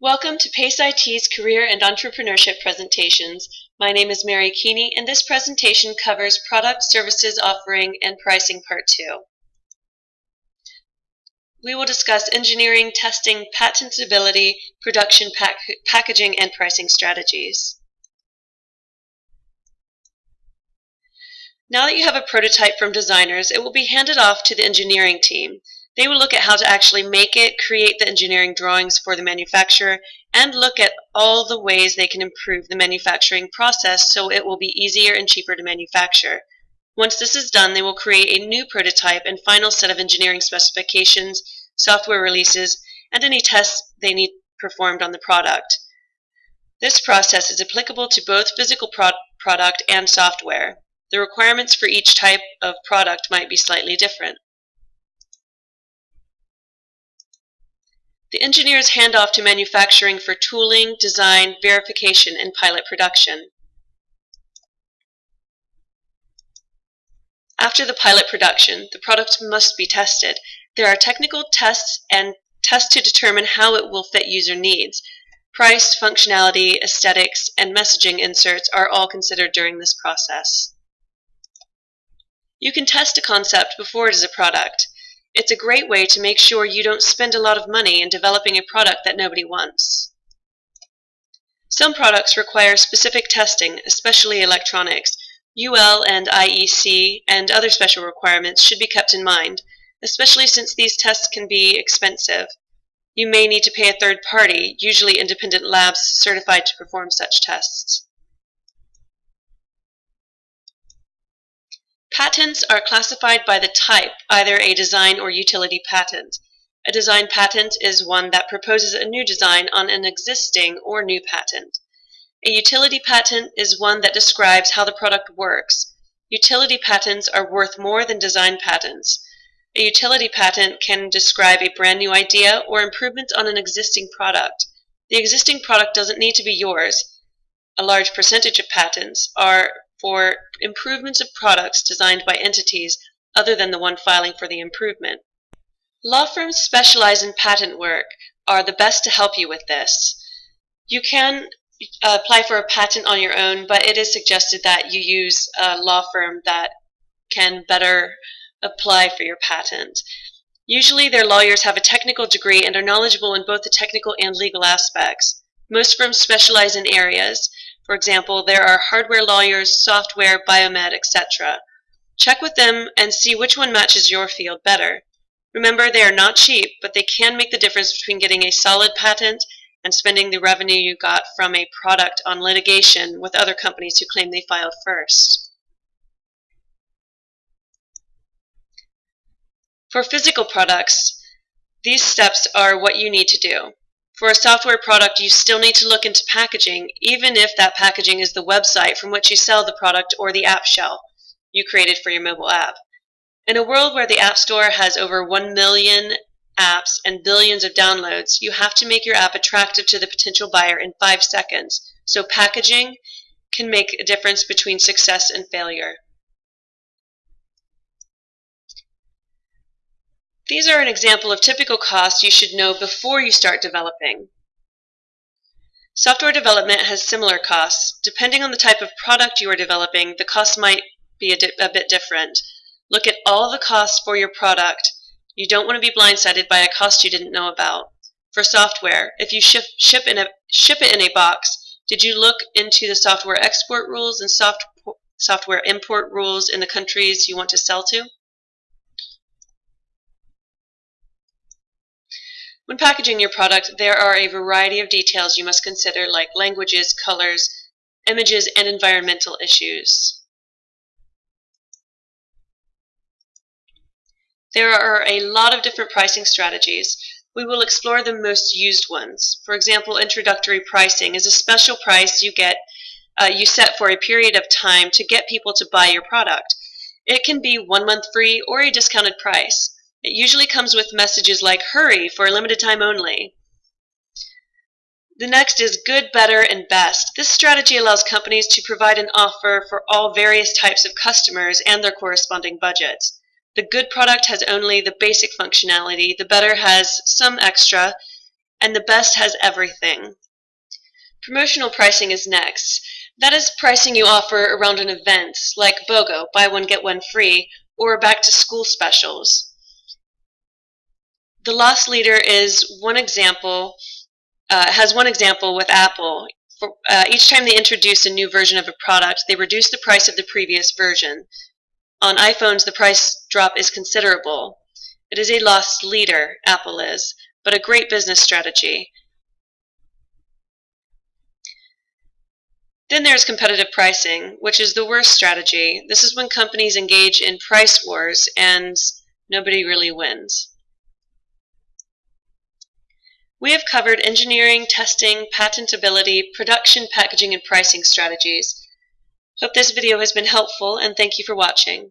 Welcome to PACE IT's Career and Entrepreneurship presentations. My name is Mary Keeney and this presentation covers Product Services Offering and Pricing Part 2. We will discuss engineering, testing, patentability, production, pack packaging, and pricing strategies. Now that you have a prototype from designers, it will be handed off to the engineering team. They will look at how to actually make it, create the engineering drawings for the manufacturer, and look at all the ways they can improve the manufacturing process so it will be easier and cheaper to manufacture. Once this is done, they will create a new prototype and final set of engineering specifications, software releases, and any tests they need performed on the product. This process is applicable to both physical pro product and software. The requirements for each type of product might be slightly different. The engineers hand off to manufacturing for tooling, design, verification, and pilot production. After the pilot production, the product must be tested. There are technical tests and tests to determine how it will fit user needs. Price, functionality, aesthetics, and messaging inserts are all considered during this process. You can test a concept before it is a product. It's a great way to make sure you don't spend a lot of money in developing a product that nobody wants. Some products require specific testing, especially electronics. UL and IEC and other special requirements should be kept in mind, especially since these tests can be expensive. You may need to pay a third party, usually independent labs certified to perform such tests. Patents are classified by the type, either a design or utility patent. A design patent is one that proposes a new design on an existing or new patent. A utility patent is one that describes how the product works. Utility patents are worth more than design patents. A utility patent can describe a brand new idea or improvement on an existing product. The existing product doesn't need to be yours. A large percentage of patents are for improvements of products designed by entities other than the one filing for the improvement. Law firms specialize in patent work are the best to help you with this. You can uh, apply for a patent on your own, but it is suggested that you use a law firm that can better apply for your patent. Usually their lawyers have a technical degree and are knowledgeable in both the technical and legal aspects. Most firms specialize in areas for example, there are hardware lawyers, software, biomed, etc. Check with them and see which one matches your field better. Remember, they are not cheap, but they can make the difference between getting a solid patent and spending the revenue you got from a product on litigation with other companies who claim they filed first. For physical products, these steps are what you need to do. For a software product, you still need to look into packaging, even if that packaging is the website from which you sell the product or the app shell you created for your mobile app. In a world where the App Store has over 1 million apps and billions of downloads, you have to make your app attractive to the potential buyer in five seconds. So packaging can make a difference between success and failure. These are an example of typical costs you should know before you start developing. Software development has similar costs. Depending on the type of product you are developing, the cost might be a, a bit different. Look at all the costs for your product. You don't want to be blindsided by a cost you didn't know about. For software, if you ship, ship, in a, ship it in a box, did you look into the software export rules and soft, software import rules in the countries you want to sell to? When packaging your product, there are a variety of details you must consider like languages, colors, images, and environmental issues. There are a lot of different pricing strategies. We will explore the most used ones. For example, introductory pricing is a special price you get uh, you set for a period of time to get people to buy your product. It can be one month free or a discounted price. It usually comes with messages like hurry for a limited time only. The next is good, better, and best. This strategy allows companies to provide an offer for all various types of customers and their corresponding budgets. The good product has only the basic functionality, the better has some extra, and the best has everything. Promotional pricing is next. That is pricing you offer around an event, like BOGO, buy one get one free, or back to school specials. The loss leader is one example, uh, has one example with Apple. For, uh, each time they introduce a new version of a product, they reduce the price of the previous version. On iPhones, the price drop is considerable. It is a lost leader, Apple is, but a great business strategy. Then there's competitive pricing, which is the worst strategy. This is when companies engage in price wars and nobody really wins. We have covered engineering, testing, patentability, production, packaging, and pricing strategies. Hope this video has been helpful and thank you for watching.